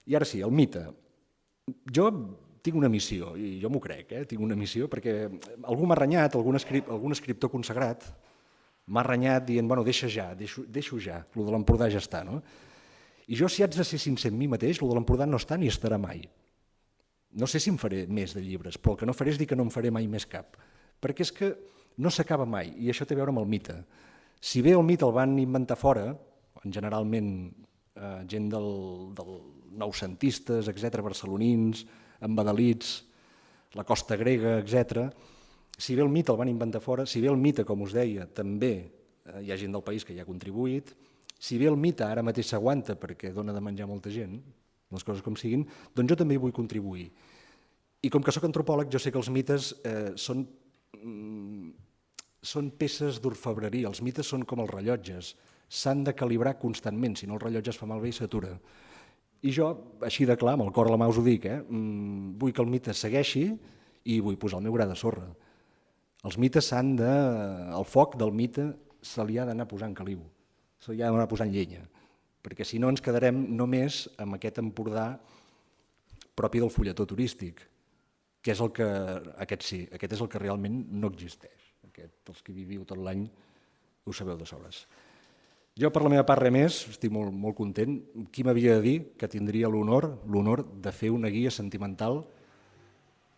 I ara sí, el mite. Jo tinc una missió, i jo m'ho crec, eh? tinc una missió, perquè algú m'ha renyat, algun, escrip, algun escriptor consagrat, m'ha renyat dient, bueno, deixa ja, deixo, deixo ja, el de l'Empordà ja està. No? I jo, si haig de ser sincer amb mi mateix, el de l'Empordà no està ni estarà mai. No sé si em faré més de llibres, però el que no faré és dir que no em faré mai més cap perquè és que no s'acaba mai, i això té a veure amb el mite. Si bé el mite el van inventar fora, generalment eh, gent del, del noucentistes, etc, barcelonins, embadalits, la costa grega, etc. Si bé el mite el van inventar fora, si bé el mite, com us deia, també eh, hi ha gent del país que hi ha contribuït, si bé el mite ara mateix s'aguanta perquè dona de menjar molta gent, les coses com siguin, doncs jo també hi vull contribuir. I com que sóc antropòleg, jo sé que els mites eh, són són peces d'orfebreria, els mites són com els rellotges, s'han de calibrar constantment, si no el rellotge es fa malbé i s'atura. I jo, així de clar, amb el cor a la mà us ho dic, eh? Mm, vull que el mite segueixi i vull posar el meu gra de sorra. Els mites s'han de... El foc del mite se li ha d'anar posant caliu, se li ha d'anar posant llenya, perquè si no ens quedarem només amb aquest Empordà propi del fulletó turístic, que és el que, aquest sí, aquest és el que realment no existeix. Aquest, els que viviu tot l'any ho sabeu de sobres. Jo, per la meva part, res més, estic molt, molt content. Qui m'havia de dir que tindria l'honor l'honor de fer una guia sentimental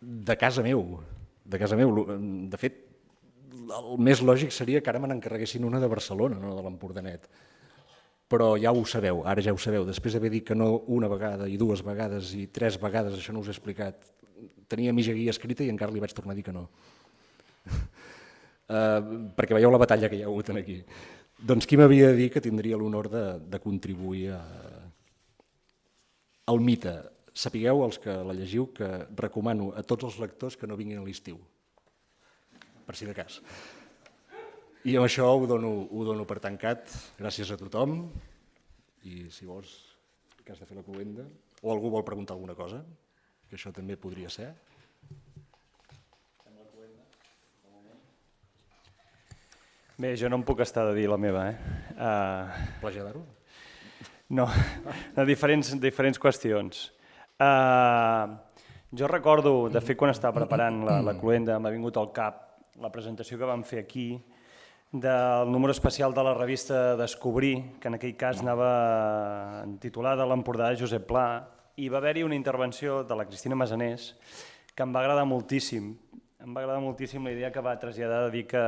de casa meu, de casa meu. De fet, el més lògic seria que ara me n'encarreguessin una de Barcelona, no de l'Empordanet. Però ja ho sabeu, ara ja ho sabeu. Després d'haver dit que no una vegada i dues vegades i tres vegades, això no us he explicat, tenia mitja guia escrita i encara li vaig tornar a dir que no. uh, perquè veieu la batalla que hi ha hagut aquí. Doncs qui m'havia de dir que tindria l'honor de, de contribuir a, al mite? Sapigueu, els que la llegiu, que recomano a tots els lectors que no vinguin a l'estiu, per si de cas. I amb això ho dono, ho dono per tancat. Gràcies a tothom. I si vols, que has de fer la cluenda, o algú vol preguntar alguna cosa que això també podria ser. Bé, jo no em puc estar de dir la meva. Eh? Uh... Plagiar-ho? No, de diferents, diferents qüestions. Uh, jo recordo, de fet, quan estava preparant la, la cluenda, m'ha vingut al cap la presentació que vam fer aquí del número especial de la revista Descobrir, que en aquell cas anava titulada L'Empordà de Josep Pla, i va haver-hi una intervenció de la Cristina Masanés que em va agradar moltíssim. Em va agradar moltíssim la idea que va traslladar de dir que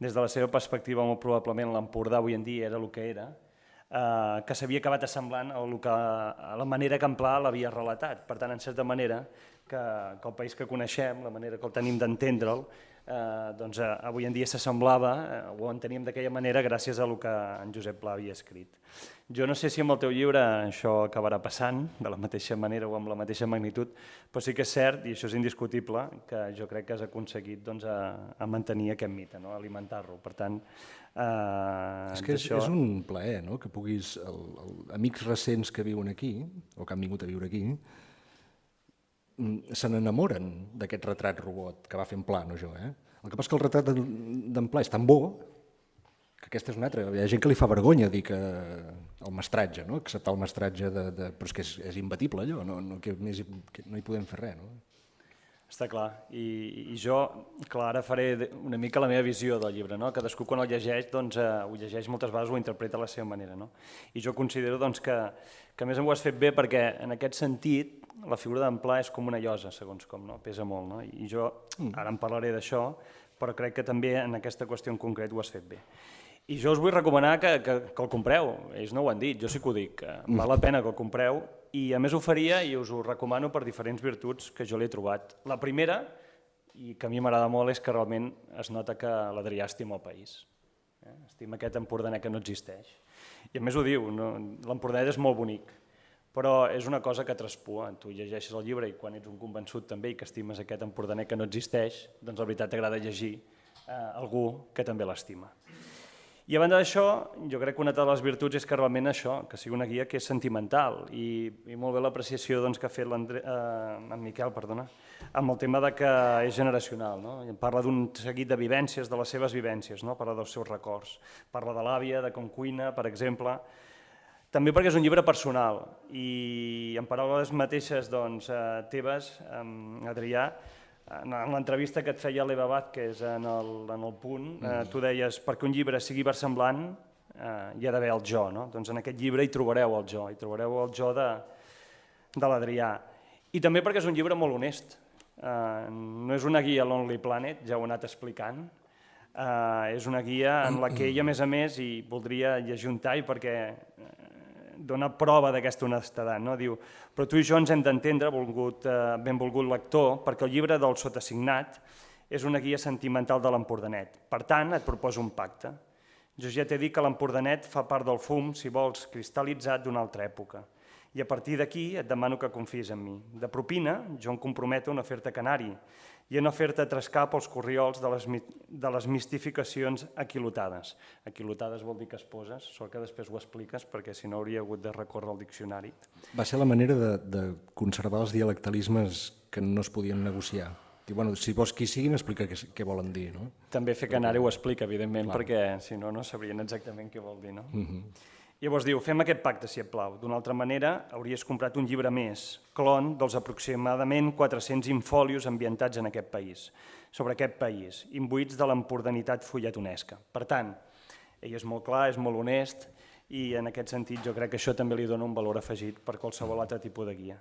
des de la seva perspectiva molt probablement l'Empordà avui en dia era el que era, eh, que s'havia acabat assemblant a, que, a la manera que en Pla l'havia relatat. Per tant, en certa manera, que, que el país que coneixem, la manera que el tenim d'entendre'l, eh, doncs, eh, avui en dia s'assemblava, eh, o ho enteníem d'aquella manera gràcies a el que en Josep Pla havia escrit. Jo no sé si amb el teu llibre això acabarà passant de la mateixa manera o amb la mateixa magnitud, però sí que és cert, i això és indiscutible, que jo crec que has aconseguit doncs, a, a mantenir aquest mite, no? alimentar-lo. Per tant, eh, és que és, això... és un plaer no? que puguis, el, el, amics recents que viuen aquí, o que han vingut a viure aquí, se n'enamoren d'aquest retrat robot que va fent Pla, no jo. Eh? El que passa que el retrat d'en Pla és tan bo que aquesta és una altra. Hi ha gent que li fa vergonya dir que el mestratge, no? acceptar el mestratge, de, de... però és que és, és imbatible allò, no, no, que més, que no hi podem fer res. No? Està clar. I, I jo, clar, ara faré una mica la meva visió del llibre. No? Cadascú quan el llegeix, doncs, eh, ho llegeix moltes vegades, ho interpreta a la seva manera. No? I jo considero doncs, que, que a més em ho has fet bé perquè en aquest sentit la figura d'en Pla és com una llosa, segons com, no? pesa molt. No? I jo mm. ara en parlaré d'això, però crec que també en aquesta qüestió en concret ho has fet bé. I jo us vull recomanar que, que, que el compreu, ells no ho han dit, jo sí que ho dic, que val la pena que el compreu i a més ho faria i us ho recomano per diferents virtuts que jo l'he trobat. La primera, i que a mi m'agrada molt, és que realment es nota que l'Adrià estima el país. Eh? Estima aquest empordaner que no existeix. I a més ho diu, no? l'empordaner és molt bonic, però és una cosa que traspua. Tu llegeixes el llibre i quan ets un convençut també i que estimes aquest empordaner que no existeix, doncs la veritat t'agrada llegir eh, algú que també l'estima. I a banda d'això, jo crec que una de les virtuts és que realment això, que sigui una guia que és sentimental i, i molt bé l'apreciació doncs, que ha fet eh, en Miquel perdona, amb el tema de que és generacional. No? Parla d'un seguit de vivències, de les seves vivències, no? parla dels seus records. Parla de l'àvia, de com cuina, per exemple. També perquè és un llibre personal i en paraules mateixes doncs, eh, teves, Adrià, en l'entrevista que et feia l'Eva Vázquez en el, en el punt, eh, mm. tu deies, perquè un llibre sigui versemblant, eh, hi ha d'haver el jo, no? Doncs en aquest llibre hi trobareu el jo, hi trobareu el jo de, de l'Adrià. I també perquè és un llibre molt honest. Eh, no és una guia Lonely Planet, ja ho he anat explicant, eh, és una guia en la que ell, a més a més, i voldria llegir un tall perquè eh, dona prova d'aquesta honestedat. No? Diu, però tu i jo ens hem d'entendre, eh, benvolgut lector, perquè el llibre del sotassignat és una guia sentimental de l'Empordanet. Per tant, et proposo un pacte. Jo ja t'he dit que l'Empordanet fa part del fum, si vols, cristal·litzat d'una altra època. I a partir d'aquí et demano que confies en mi. De propina, jo em comprometo a no fer-te canari, i a no fer-te trescar pels corriols de les, de les mistificacions aquilotades. Aquilotades vol dir que es poses, sort que després ho expliques, perquè si no hauria hagut de recórrer al diccionari. Va ser la manera de, de conservar els dialectalismes que no es podien negociar. I, bueno, si vols qui siguin, explica què, què volen dir. No? També fer canari ho explica, evidentment, Clar. perquè si no, no sabrien exactament què vol dir. No? Uh mhm. -huh. Llavors diu, fem aquest pacte, si et plau. D'una altra manera, hauries comprat un llibre més, clon dels aproximadament 400 infolios ambientats en aquest país, sobre aquest país, imbuïts de l'empordanitat fulletonesca. Per tant, ell és molt clar, és molt honest, i en aquest sentit jo crec que això també li dona un valor afegit per qualsevol altre tipus de guia.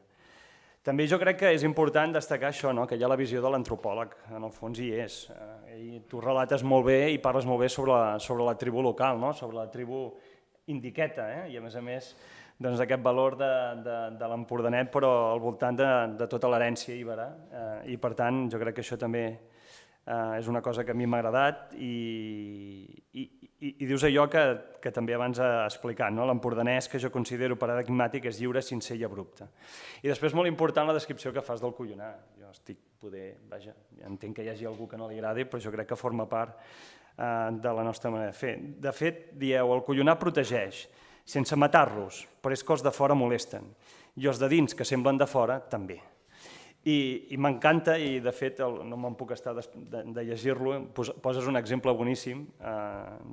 També jo crec que és important destacar això, no? que hi ha la visió de l'antropòleg, en el fons hi és. Eh, i tu relates molt bé i parles molt bé sobre la, sobre la tribu local, no? sobre la tribu indiqueta, eh? i a més a més doncs, aquest valor de, de, de l'Empordanet, però al voltant de, de tota l'herència íbera, eh, i per tant jo crec que això també eh, és una cosa que a mi m'ha agradat i, i, i, i dius allò que, que també abans he explicat, no? l'empordanès que jo considero paradigmàtic és lliure, sincer i abrupte. I després molt important la descripció que fas del collonar. Jo estic poder, vaja, entenc que hi hagi algú que no li agradi, però jo crec que forma part de la nostra manera de fer. De fet, dieu, el collonar protegeix, sense matar-los, però és que els de fora molesten, i els de dins, que semblen de fora, també. I, i m'encanta, i de fet el, no me'n puc estar de, de, de llegir-lo, poses un exemple boníssim eh,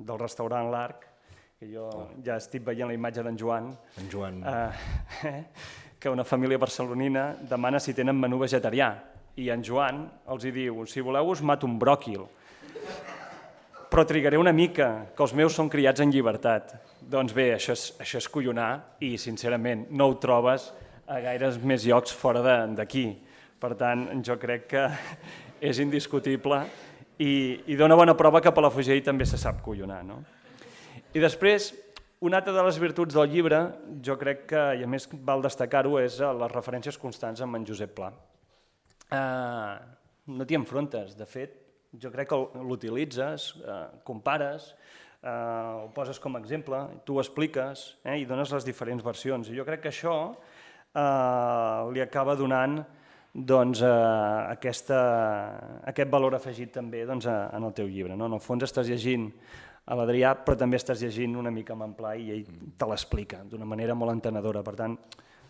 del restaurant L'Arc, que jo oh. ja estic veient la imatge d'en Joan, en Joan. Eh, que una família barcelonina demana si tenen menú vegetarià, i en Joan els hi diu, si voleu us mato un bròquil, però trigaré una mica, que els meus són criats en llibertat. Doncs bé, això és, això és collonar i, sincerament, no ho trobes a gaires més llocs fora d'aquí. Per tant, jo crec que és indiscutible i, i dona bona prova que Palafrugell també se sap collonar. No? I després, una altra de les virtuts del llibre, jo crec que, i a més val destacar-ho, és les referències constants amb en Josep Pla. Uh, no t'hi enfrontes, de fet, jo crec que l'utilitzes, eh, compares, eh, ho poses com a exemple, tu ho expliques eh, i dones les diferents versions. I jo crec que això eh, li acaba donant doncs, eh, aquesta, aquest valor afegit també doncs, en el teu llibre. No? En el fons estàs llegint a l'Adrià, però també estàs llegint una mica amb en Pla i ell te l'explica d'una manera molt entenedora. Per tant,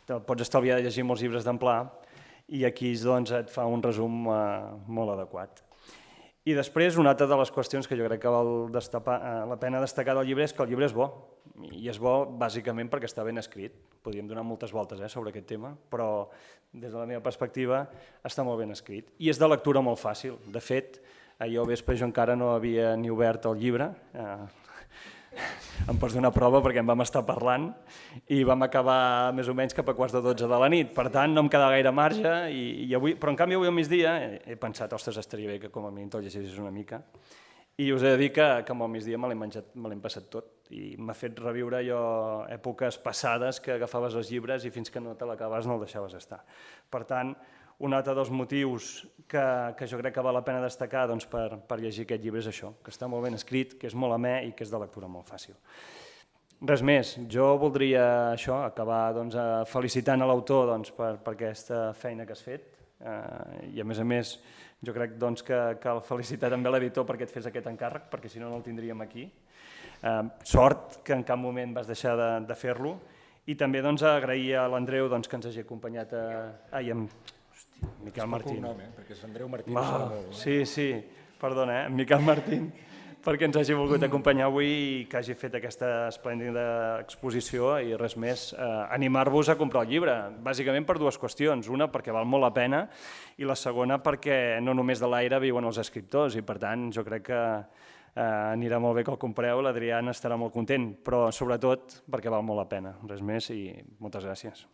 te pots estalviar de llegir molts llibres d'en Pla i aquí doncs, et fa un resum eh, molt adequat. I després, una altra de les qüestions que jo crec que val destapar, eh, la pena destacar del llibre és que el llibre és bo, i és bo bàsicament perquè està ben escrit. Podríem donar moltes voltes eh, sobre aquest tema, però des de la meva perspectiva està molt ben escrit. I és de lectura molt fàcil. De fet, ahir al vespre jo encara no havia ni obert el llibre, eh, em pots donar prova perquè en vam estar parlant i vam acabar més o menys cap a quarts de 12 de la nit. Per tant, no em queda gaire marge, i, i avui, però en canvi avui al migdia he, he pensat, ostres, estaria bé que com a mínim te'l llegissis una mica. I us he de dir que, que al migdia me l'he passat tot i m'ha fet reviure jo èpoques passades que agafaves els llibres i fins que no te l'acabes no el deixaves estar. Per tant, un altre dels motius que, que jo crec que val la pena destacar doncs, per, per llegir aquest llibre és això, que està molt ben escrit, que és molt amè i que és de lectura molt fàcil. Res més, jo voldria això, acabar doncs, felicitant a l'autor doncs, per, per aquesta feina que has fet eh, i a més a més jo crec doncs, que cal felicitar també l'editor perquè et fes aquest encàrrec, perquè si no no el tindríem aquí. Eh, sort que en cap moment vas deixar de, de fer-lo i també doncs, agrair a l'Andreu doncs, que ens hagi acompanyat a... Ai, amb... Miquel Martín. Cognom, eh? perquè és Andreu Martín. Ah, sí, sí, perdona, eh? Miquel Martín, perquè ens hagi volgut acompanyar avui i que hagi fet aquesta esplèndida exposició i res més, eh, animar-vos a comprar el llibre, bàsicament per dues qüestions. Una, perquè val molt la pena, i la segona, perquè no només de l'aire viuen els escriptors, i per tant jo crec que eh, anirà molt bé que el compreu, l'Adrià estarà molt content, però sobretot perquè val molt la pena. Res més i moltes gràcies.